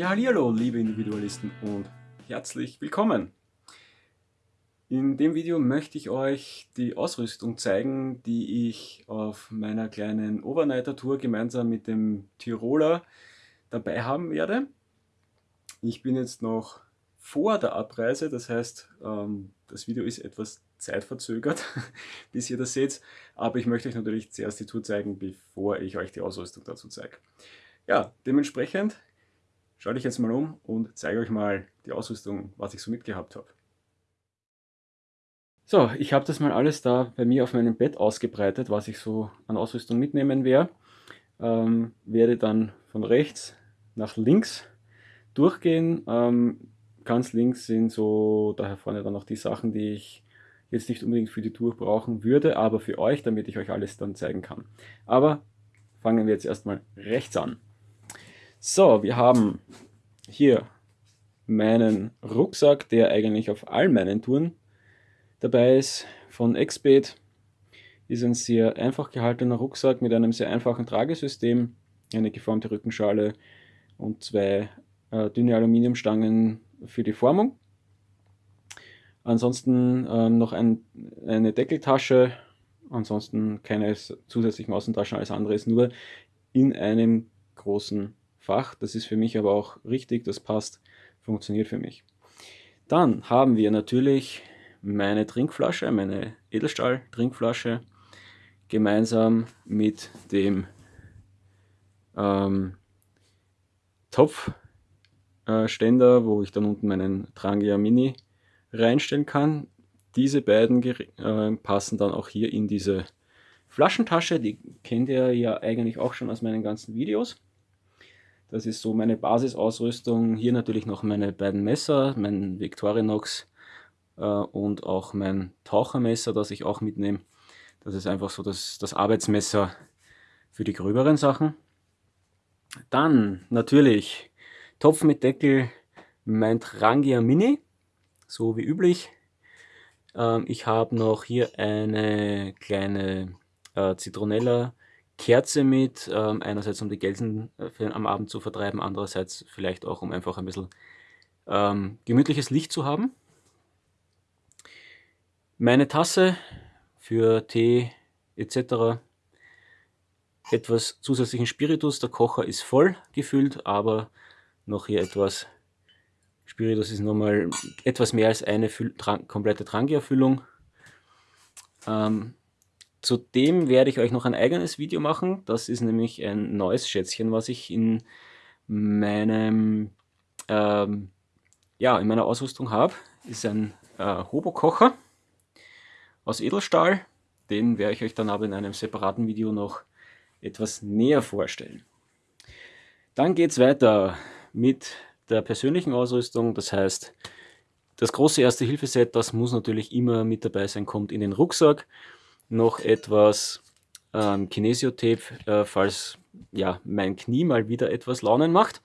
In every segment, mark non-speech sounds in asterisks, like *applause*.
Ja, hallo, liebe Individualisten und herzlich willkommen. In dem Video möchte ich euch die Ausrüstung zeigen, die ich auf meiner kleinen Overnighter Tour gemeinsam mit dem Tiroler dabei haben werde. Ich bin jetzt noch vor der Abreise, das heißt, ähm, das Video ist etwas zeitverzögert, *laughs* bis ihr das seht, aber ich möchte euch natürlich zuerst die Tour zeigen, bevor ich euch die Ausrüstung dazu zeige. Ja, dementsprechend schaue ich jetzt mal um und zeige euch mal die Ausrüstung, was ich so mitgehabt habe. So, ich habe das mal alles da bei mir auf meinem Bett ausgebreitet, was ich so an Ausrüstung mitnehmen werde. Ähm, werde dann von rechts nach links durchgehen. Ähm, ganz links sind so daher vorne dann noch die Sachen, die ich jetzt nicht unbedingt für die Tour brauchen würde, aber für euch, damit ich euch alles dann zeigen kann. Aber fangen wir jetzt erstmal rechts an. So, wir haben hier meinen Rucksack, der eigentlich auf all meinen Touren dabei ist, von Exped. Ist ein sehr einfach gehaltener Rucksack mit einem sehr einfachen Tragesystem, eine geformte Rückenschale und zwei äh, dünne Aluminiumstangen für die Formung. Ansonsten ähm, noch ein, eine Deckeltasche, ansonsten keine zusätzlichen Außentaschen, alles andere ist nur in einem großen Fach. Das ist für mich aber auch richtig, das passt, funktioniert für Dann haben wir natürlich meine Trinkflasche, meine Edelstahl-Trinkflasche, gemeinsam mit dem ähm, Topfständer, äh, wo ich dann unten meinen Trangia Mini reinstellen kann. Diese beiden äh, passen dann auch hier in diese Flaschentasche, die kennt ihr ja eigentlich auch schon aus meinen ganzen Videos. Das ist so meine Basisausrüstung. Hier natürlich noch meine beiden Messer, mein Victorinox äh, und auch mein Tauchermesser, das ich auch mitnehme. Das ist einfach so das, das Arbeitsmesser für die gröberen Sachen. Dann natürlich Topf mit Deckel, mein Trangia Mini, so wie üblich. Ähm, ich habe noch hier eine kleine äh, Zitronella Kerze mit, ähm, einerseits um die Gelsen äh, für, am Abend zu vertreiben, andererseits vielleicht auch um einfach ein bisschen ähm, gemütliches Licht zu haben. Meine Tasse für Tee etc. Etwas zusätzlichen Spiritus, der Kocher ist voll gefüllt, aber noch hier etwas Spiritus ist nochmal etwas mehr als eine Füll komplette Trangia-Füllung. Ähm, Zudem werde ich euch noch ein eigenes Video machen. Das ist nämlich ein neues Schätzchen, was ich in meinem ähm, ja, in meiner Ausrüstung habe. Ist ein äh, Hobo-Kocher aus Edelstahl. Den werde ich euch dann aber in einem separaten Video noch etwas näher vorstellen. Dann geht es weiter mit der persönlichen Ausrüstung. Das heißt, das große Erste-Hilfe-Set, das muss natürlich immer mit dabei sein, kommt in den Rucksack noch etwas ähm, Kinesiotape, äh, falls ja, mein Knie mal wieder etwas Launen macht.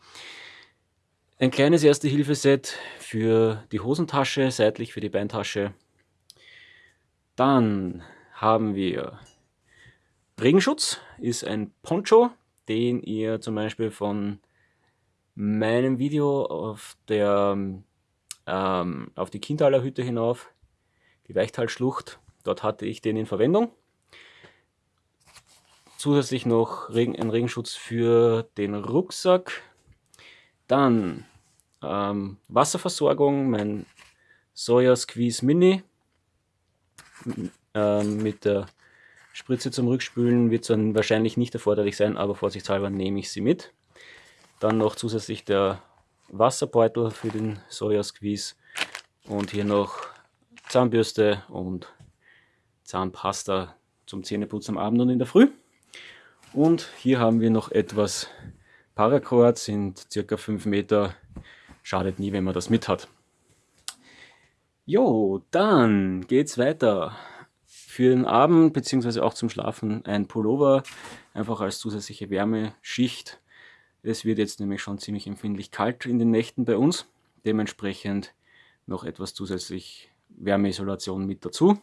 Ein kleines Erste-Hilfe-Set für die Hosentasche, seitlich für die Beintasche. Dann haben wir Regenschutz, ist ein Poncho, den ihr zum Beispiel von meinem Video auf der ähm, auf die Kindhaler Hütte hinauf, die Weichtalschlucht, Dort hatte ich den in Verwendung. Zusätzlich noch Regen, ein Regenschutz für den Rucksack. Dann ähm, Wasserversorgung, mein Soja Squeeze Mini ähm, mit der Spritze zum Rückspülen wird dann wahrscheinlich nicht erforderlich sein, aber vorsichtshalber nehme ich sie mit. Dann noch zusätzlich der Wasserbeutel für den Soja Squeeze und hier noch Zahnbürste und Zahnpasta zum Zähneputzen am Abend und in der Früh. Und hier haben wir noch etwas Paracord, sind circa 5 Meter. Schadet nie, wenn man das mit hat. Jo, dann geht's weiter. Für den Abend bzw. auch zum Schlafen ein Pullover, einfach als zusätzliche Wärmeschicht. Es wird jetzt nämlich schon ziemlich empfindlich kalt in den Nächten bei uns. Dementsprechend noch etwas zusätzlich Wärmeisolation mit dazu.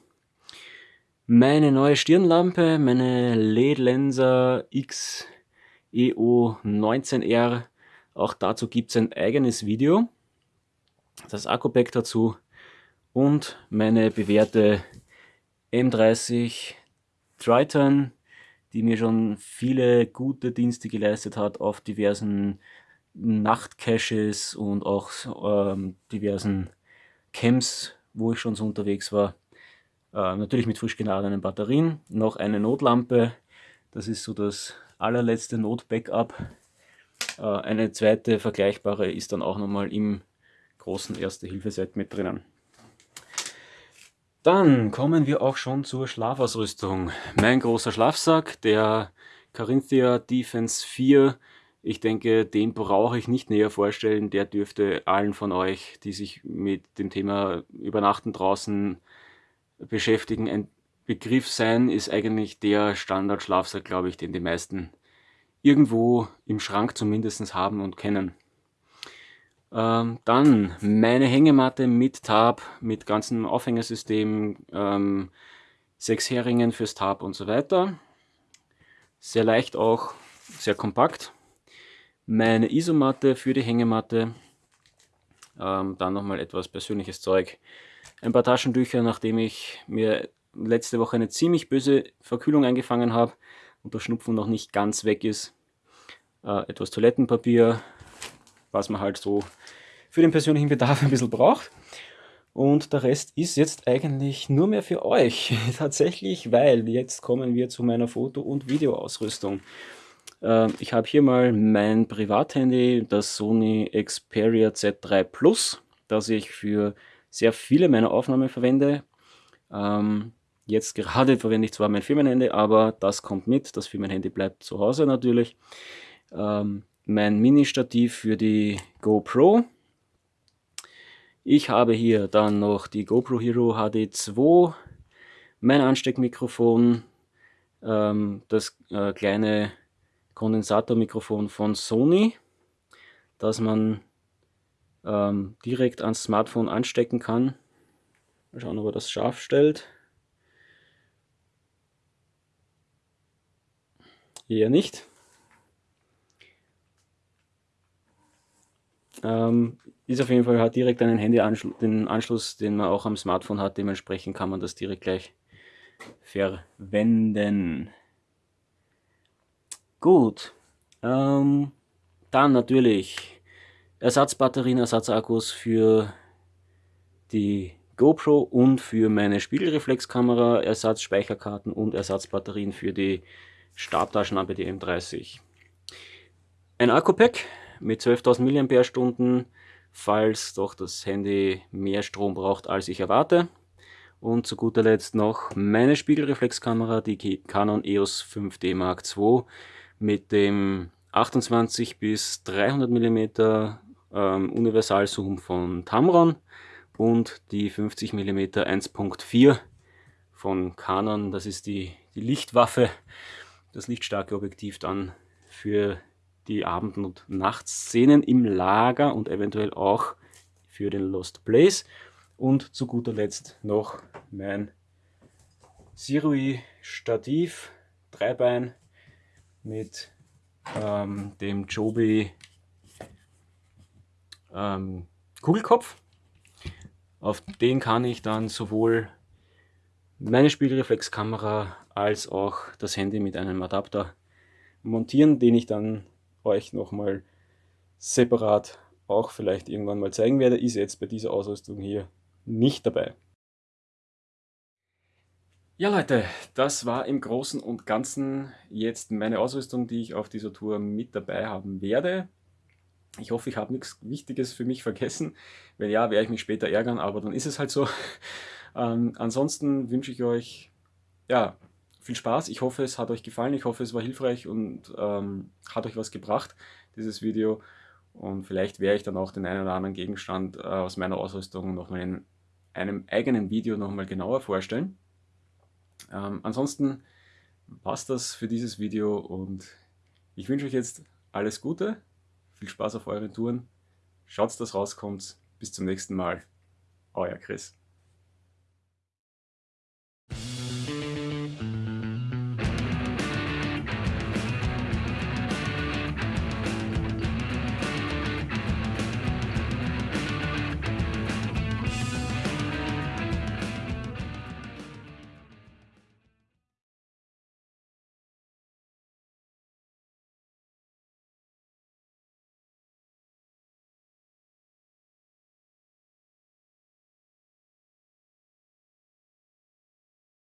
Meine neue Stirnlampe, meine LED Lenser X EO 19R Auch dazu gibt es ein eigenes Video, das Akku-Pack dazu und meine bewährte M30 Triton, die mir schon viele gute Dienste geleistet hat auf diversen Nachtcaches und auch ähm, diversen Camps, wo ich schon so unterwegs war. Äh, natürlich mit frisch geladenen Batterien, noch eine Notlampe, das ist so das allerletzte Not-Backup. Äh, eine zweite vergleichbare ist dann auch nochmal im großen Erste-Hilfe-Set mit drinnen. Dann kommen wir auch schon zur Schlafausrüstung. Mein großer Schlafsack, der Carinthia Defense 4. Ich denke, den brauche ich nicht näher vorstellen. Der dürfte allen von euch, die sich mit dem Thema Übernachten draußen beschäftigen, ein Begriff sein. Ist eigentlich der Standard-Schlafsack, glaube ich, den die meisten irgendwo im Schrank zumindest haben und kennen. Ähm, dann meine Hängematte mit Tab, mit ganzem Aufhängesystem, ähm, sechs Heringen fürs Tab und so weiter. Sehr leicht auch, sehr kompakt. Meine Isomatte für die Hängematte. Ähm, dann nochmal etwas persönliches Zeug. Ein paar Taschentücher, nachdem ich mir letzte Woche eine ziemlich böse Verkühlung eingefangen habe und der Schnupfen noch nicht ganz weg ist. Äh, etwas Toilettenpapier, was man halt so für den persönlichen Bedarf ein bisschen braucht. Und der Rest ist jetzt eigentlich nur mehr für euch. *laughs* Tatsächlich, weil jetzt kommen wir zu meiner Foto- und Videoausrüstung. Ähm, ich habe hier mal mein Privathandy, das Sony Xperia Z3 Plus, das ich für sehr viele meiner Aufnahmen verwende. Ähm, jetzt gerade verwende ich zwar mein Firmenhandy, aber das kommt mit. Das Firmenhandy bleibt zu Hause natürlich. Ähm, mein Mini-Stativ für die GoPro. Ich habe hier dann noch die GoPro Hero HD2, mein Ansteckmikrofon, ähm, das äh, kleine Kondensatormikrofon von Sony, das man ähm, direkt ans Smartphone anstecken kann. Mal schauen, ob er das scharf stellt. Eher nicht. Ähm, ist auf jeden Fall hat direkt einen Handyanschluss, den Anschluss, den man auch am Smartphone hat. Dementsprechend kann man das direkt gleich verwenden. Gut. Ähm, dann natürlich Ersatzbatterien, Ersatzakkus für die GoPro und für meine Spiegelreflexkamera, Ersatzspeicherkarten und Ersatzbatterien für die Stabtaschenlampe, die M30. Ein Akku-Pack mit 12.000 mAh, falls doch das Handy mehr Strom braucht, als ich erwarte. Und zu guter Letzt noch meine Spiegelreflexkamera, die Canon EOS 5D Mark II mit dem 28 bis 300 mm ähm, Universalzoom von Tamron und die 50 mm 1.4 von Canon. Das ist die, die Lichtwaffe, das lichtstarke Objektiv dann für die Abend- und Nachtszenen im Lager und eventuell auch für den Lost Place. Und zu guter Letzt noch mein Sirui Stativ, Dreibein mit ähm, dem Joby ähm, Kugelkopf. Auf den kann ich dann sowohl meine Spiegelreflexkamera als auch das Handy mit einem Adapter montieren, den ich dann euch nochmal separat auch vielleicht irgendwann mal zeigen werde, ist jetzt bei dieser Ausrüstung hier nicht dabei. Ja Leute, das war im Großen und Ganzen jetzt meine Ausrüstung, die ich auf dieser Tour mit dabei haben werde. Ich hoffe, ich habe nichts Wichtiges für mich vergessen. Wenn ja, werde ich mich später ärgern, aber dann ist es halt so. *laughs* Ähm, ansonsten wünsche ich euch ja, viel Spaß. Ich hoffe, es hat euch gefallen. Ich hoffe, es war hilfreich und ähm, hat euch was gebracht, dieses Video. Und vielleicht werde ich dann auch den einen oder anderen Gegenstand äh, aus meiner Ausrüstung nochmal in einem eigenen Video nochmal genauer vorstellen. Ähm, ansonsten passt das für dieses Video und ich wünsche euch jetzt alles Gute, viel Spaß auf euren Touren, schaut, dass rauskommt. Bis zum nächsten Mal, euer Chris.